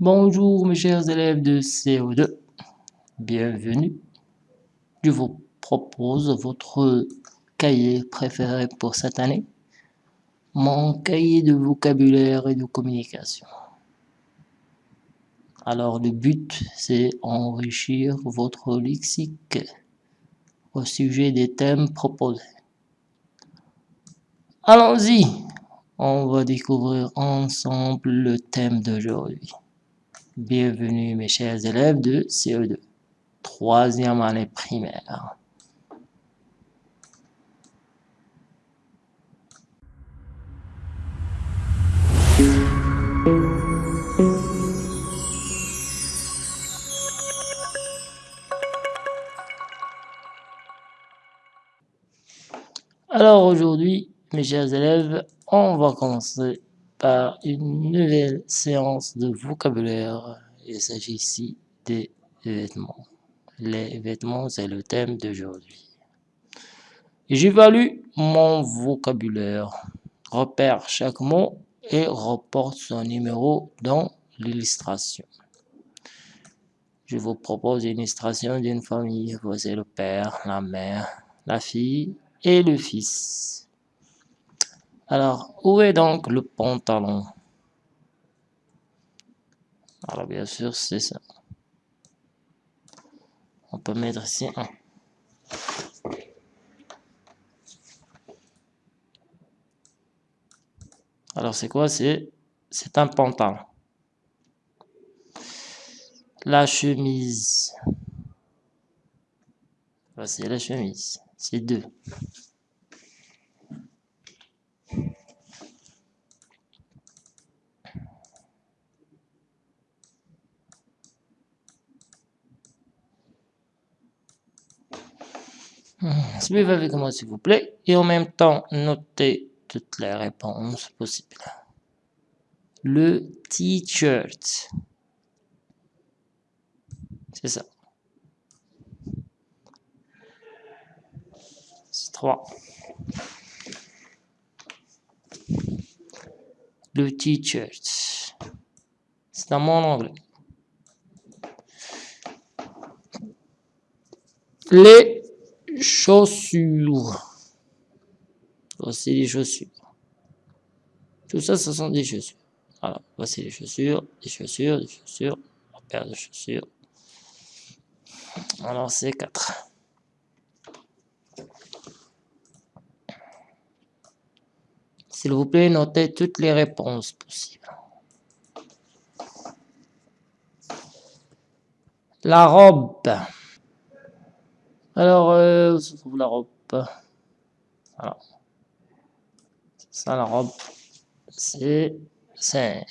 Bonjour mes chers élèves de CO2, bienvenue. Je vous propose votre cahier préféré pour cette année, mon cahier de vocabulaire et de communication. Alors le but, c'est enrichir votre lexique au sujet des thèmes proposés. Allons-y, on va découvrir ensemble le thème d'aujourd'hui. Bienvenue mes chers élèves de CE2, troisième année primaire. Alors aujourd'hui, mes chers élèves, on va commencer par une nouvelle séance de vocabulaire. Il s'agit ici des vêtements. Les vêtements, c'est le thème d'aujourd'hui. J'évalue mon vocabulaire, repère chaque mot et reporte son numéro dans l'illustration. Je vous propose une illustration d'une famille. Voici le père, la mère, la fille et le fils. Alors, où est donc le pantalon? Alors, bien sûr, c'est ça. On peut mettre ici un. Alors, c'est quoi? C'est un pantalon. La chemise. Voici la chemise. C'est deux. Suivez avec moi s'il vous plaît et en même temps notez toutes les réponses possibles. Le t-shirt. C'est ça. C'est 3. Le t-shirt. C'est un mot en anglais. Les chaussures. Voici les chaussures. Tout ça, ce sont des chaussures. Voici les chaussures, des chaussures, des chaussures, la paire de chaussures. Alors, c'est 4. S'il vous plaît, notez toutes les réponses possibles. La robe. Alors, euh, où se trouve la robe Alors, ça la robe, c'est... c'est...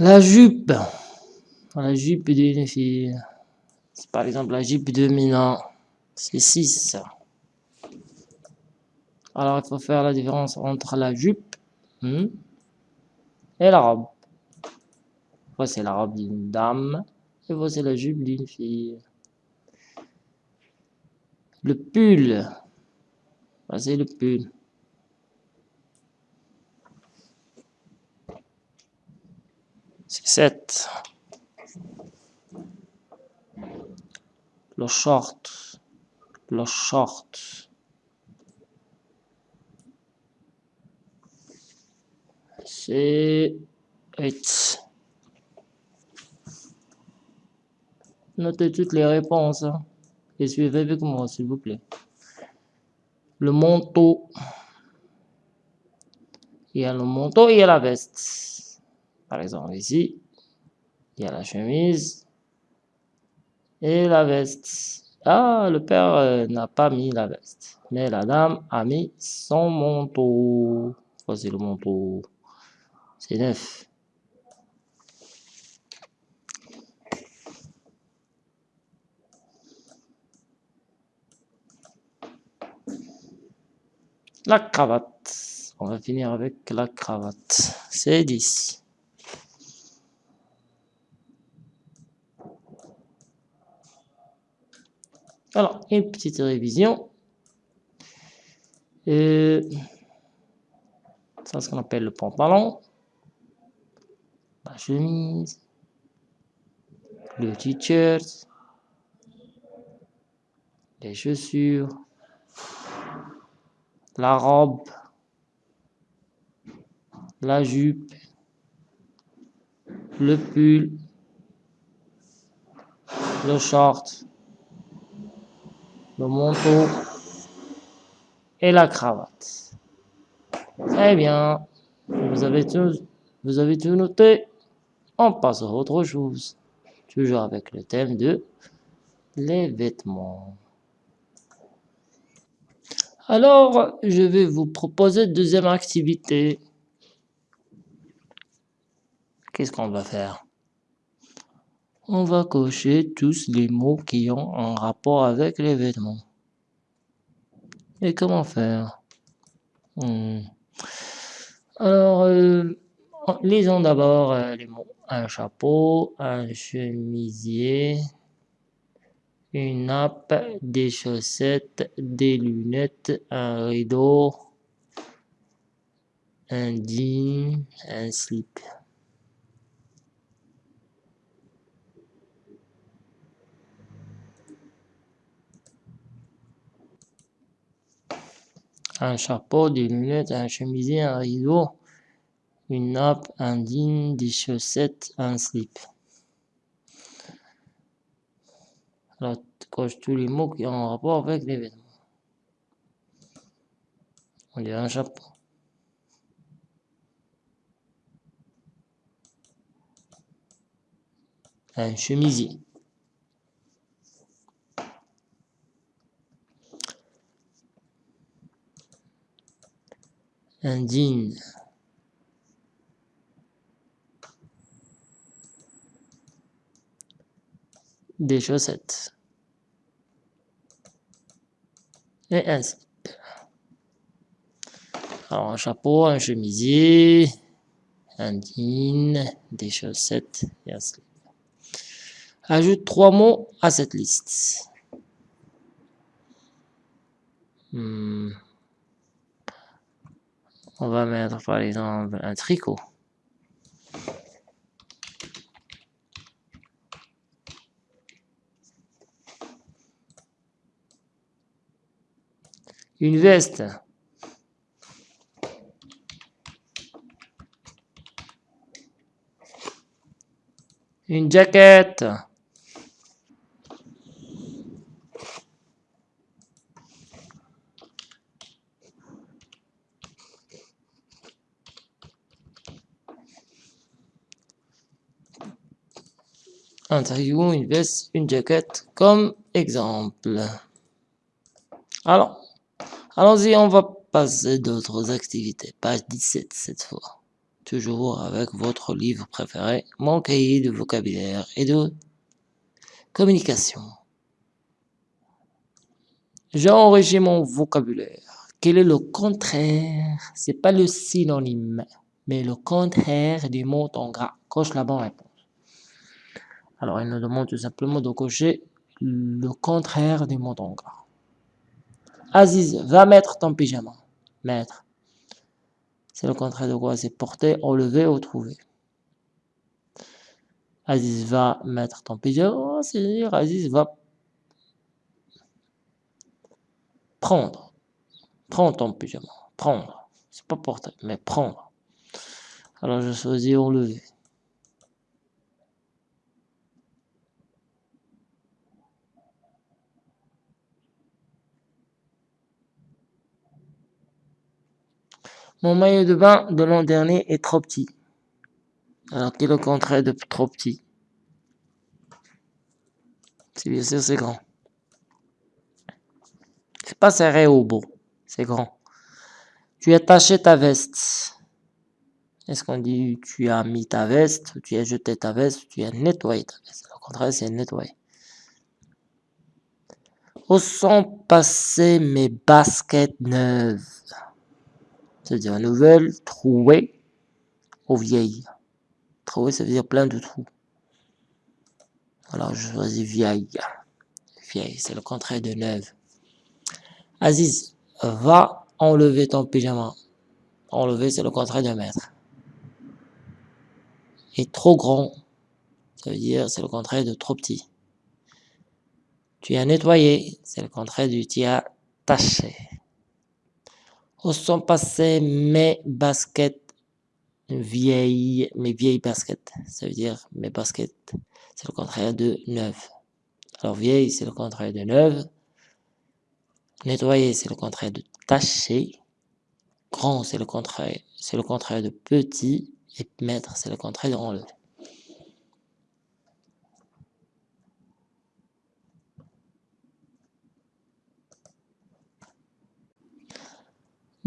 La jupe. La jupe d'une fille. Par exemple, la jupe de Milan. C'est 6. Alors, il faut faire la différence entre la jupe hmm, et la robe. Voici la robe d'une dame et voici la jupe d'une fille. Le pull. Voici le pull. C'est 7. Le short. Le short. C'est 8. Notez toutes les réponses hein. et suivez avec moi, s'il vous plaît. Le manteau. Il y a le manteau et il y a la veste. Par exemple, ici, il y a la chemise et la veste. Ah, le père euh, n'a pas mis la veste, mais la dame a mis son manteau. Voici le manteau. C'est neuf. La cravate. On va finir avec la cravate. C'est 10. Alors, une petite révision. Et ça, ce qu'on appelle le pantalon, chemise, le t-shirt, les chaussures, la robe, la jupe, le pull, le short, le manteau et la cravate. Très bien. Vous avez tout, vous avez tout noté. On passe à autre chose. Toujours avec le thème de les vêtements. Alors, je vais vous proposer deuxième activité. Qu'est-ce qu'on va faire? On va cocher tous les mots qui ont un rapport avec les vêtements. Et comment faire? Hmm. Alors, euh, lisons d'abord euh, les mots. Un chapeau, un chemisier, une nappe, des chaussettes, des lunettes, un rideau, un jean, un slip. Un chapeau, des lunettes, un chemisier, un rideau, une nappe, un jean, des chaussettes, un slip. Alors, coche tous les mots qui ont un rapport avec les vêtements. On dirait un chapeau. Un chemisier. Un jean. Des chaussettes. Et un slip. Alors, un chapeau, un chemisier, un jean, des chaussettes et un slip. Ajoute trois mots à cette liste. Hmm. On va mettre par exemple un tricot. Une veste. Une jaquette. un tricot, une veste, une jaquette comme exemple. Alors, allons-y, on va passer d'autres activités. Page 17 cette fois. Toujours avec votre livre préféré, mon cahier de vocabulaire et de communication. J'ai enrichi mon vocabulaire. Quel est le contraire? C'est pas le synonyme, mais le contraire du mot en gras. Coche la bonne réponse. Alors, il nous demande tout simplement de cocher le contraire du mot en gras. Aziz, va mettre ton pyjama. Mettre. C'est le contraire de quoi C'est porter, enlever ou trouver. Aziz va mettre ton pyjama, c'est-à-dire Aziz va prendre. Prends ton pyjama. Prendre. C'est pas porter, mais prendre. Alors je choisis enlever. Mon maillot de bain de l'an dernier est trop petit. Alors, quel est le contraire de trop petit C'est bien sûr, c'est grand. C'est pas serré au beau, c'est grand. Tu as taché ta veste. Est-ce qu'on dit tu as mis ta veste, tu as jeté ta veste, tu as nettoyé ta veste Le contraire, c'est nettoyer. Où sont passées mes baskets neuves? C'est-à-dire nouvelle, trouée ou vieille. Trouée, ça veut dire plein de trous. Alors, je choisis vieille. vieille, c'est le contraire de neuve. Aziz, va enlever ton pyjama. Enlever, c'est le contraire de mettre. Et trop grand, ça veut dire c'est le contraire de trop petit. Tu as nettoyé, c'est le contraire du tu as taché. Où sont passées mes baskets vieilles, mes vieilles baskets Ça veut dire mes baskets, c'est le contraire de neuf. Alors vieille, c'est le contraire de neuve. Nettoyer, c'est le contraire de tacher. Grand, c'est le contraire, c'est le contraire de petit. Et mettre, c'est le contraire de enlever.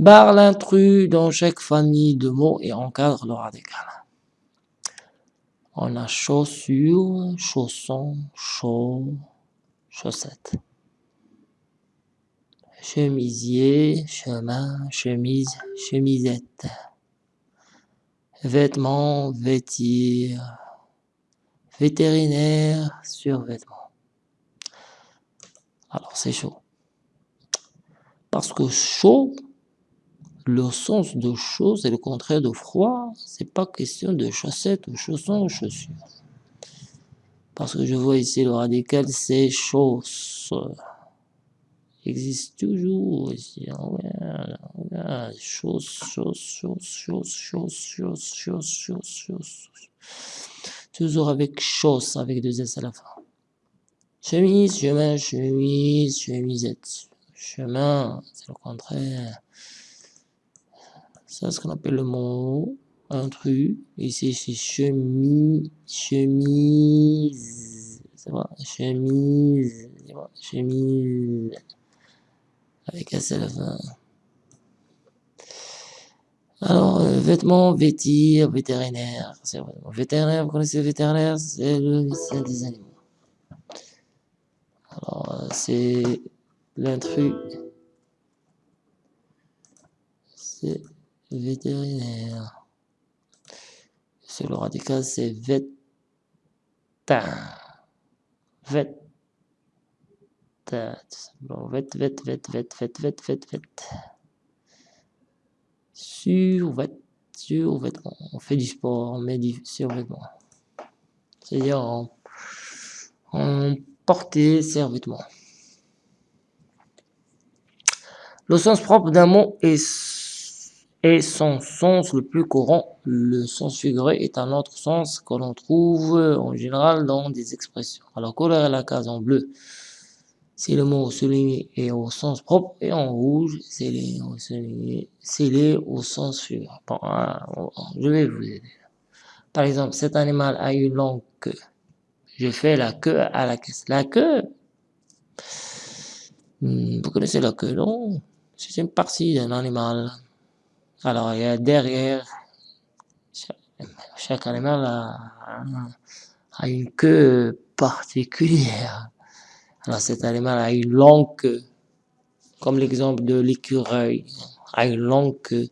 Barre l'intrus dans chaque famille de mots et encadre le radical. On a chaussures, chaussons, chaud, chaussettes. Chemisier, chemin, chemise, chemisette. Vêtements, vêtir. Vétérinaire, survêtement. Alors c'est chaud. Parce que chaud, le sens de chaud, c'est le contraire de froid. C'est pas question de chaussettes ou chaussons ou chaussures. Parce que je vois ici le radical, c'est chausse. Existe toujours ici. Chausse, chausse, chausse, chausse, chausse, chausse, chausse. Toujours avec chausse, avec deux S à la fin. Chemise, chemin, chemise, chemisette. Chemin, c'est le contraire. Ça, c'est ce qu'on appelle le mot intrus. Ici, c'est chemise, chemise. C'est chemise, chemise. Avec un seul fin. Alors, euh, vêtements, vêtir, vétérinaire. C'est vrai. Vétérinaire, vous connaissez le vétérinaire? C'est le médecin des animaux. Alors, euh, c'est l'intrus. C'est vétérinaire. C'est le radical, c'est vétin. Vet. Bon, vet, vet, vet, vet, vet, vet, vet, vet. Survêt, survêtement. On fait du sport, on met du survêtement. C'est-à-dire en, en survêtement. Le sens propre d'un mot est et son sens le plus courant, le sens figuré, est un autre sens que l'on trouve en général dans des expressions. Alors, colorer la case en bleu, si le mot souligné est au sens propre, et en rouge, c'est les au sens figuré. Bon, hein, je vais vous aider. Par exemple, cet animal a une longue queue. Je fais la queue à la caisse. La queue, hmm, vous connaissez la queue, non? C'est une partie d'un animal. Alors, il y a derrière, chaque, animal a, une queue particulière. Alors, cet animal a une longue queue, comme l'exemple de l'écureuil, a une longue queue.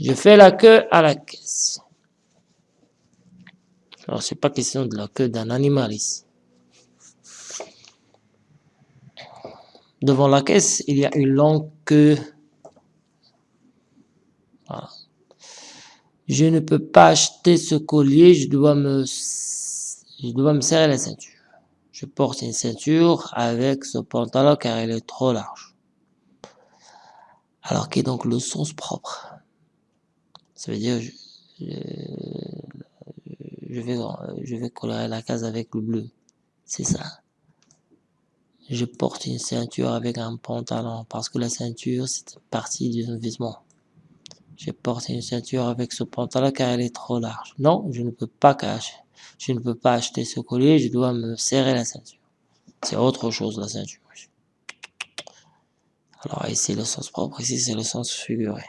Je fais la queue à la caisse. Alors, c'est pas question de la queue d'un animal ici. Devant la caisse, il y a une longue queue Je ne peux pas acheter ce collier, je dois me, je dois me serrer la ceinture. Je porte une ceinture avec ce pantalon car il est trop large. Alors qu'est donc le sens propre? Ça veut dire je, je, vais, je vais colorer la case avec le bleu. C'est ça. Je porte une ceinture avec un pantalon parce que la ceinture c'est partie du vêtement. Je porte une ceinture avec ce pantalon car elle est trop large. Non, je ne peux pas cacher. Je ne peux pas acheter ce collier, je dois me serrer la ceinture. C'est autre chose la ceinture. Alors ici le sens propre, ici c'est le sens figuré.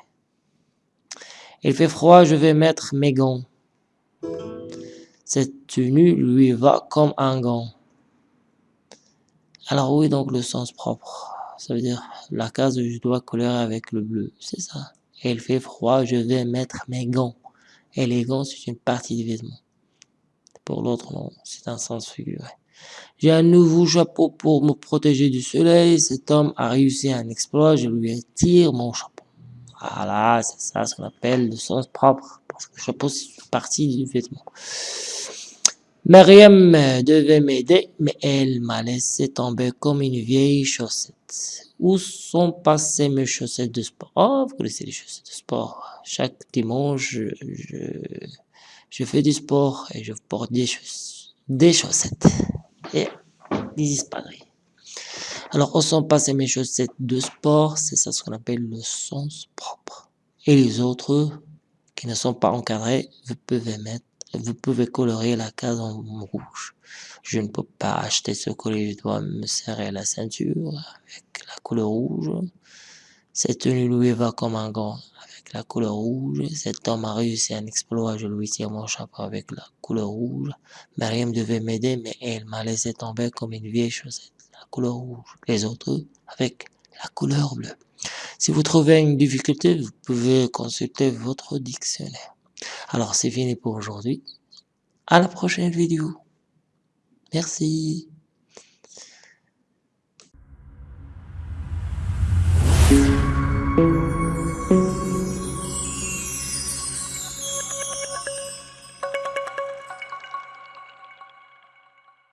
Il fait froid, je vais mettre mes gants. Cette tenue lui va comme un gant. Alors oui, donc le sens propre. Ça veut dire la case je dois colorer avec le bleu, c'est ça. Il fait froid, je vais mettre mes gants. Et les gants, c'est une partie du vêtement. Pour l'autre, non, c'est un sens figuré. J'ai un nouveau chapeau pour me protéger du soleil. Cet homme a réussi un exploit. Je lui tire mon chapeau. Voilà, c'est ça ce qu'on appelle le sens propre. Parce que le chapeau, c'est partie du vêtement. Mariam devait m'aider, mais elle m'a laissé tomber comme une vieille chaussette. Où sont passées mes chaussettes de sport? Oh, vous connaissez les chaussettes de sport. Chaque dimanche, je, je, fais du sport et je porte des, des chaussettes. Et ils disparaissent. Alors, où sont passées mes chaussettes de sport? C'est ça ce qu'on appelle le sens propre. Et les autres qui ne sont pas encadrés, vous pouvez mettre vous pouvez colorer la case en rouge. Je ne peux pas acheter ce collier, je dois me serrer la ceinture avec la couleur rouge. Cette tenue lui va comme un gant avec la couleur rouge. Cet homme a réussi un exploit, je lui tire mon chapeau avec la couleur rouge. Mariam devait m'aider, mais elle m'a laissé tomber comme une vieille chaussette, la couleur rouge. Les autres avec la couleur bleue. Si vous trouvez une difficulté, vous pouvez consulter votre dictionnaire. Alors c'est fini pour aujourd'hui. À la prochaine vidéo. Merci.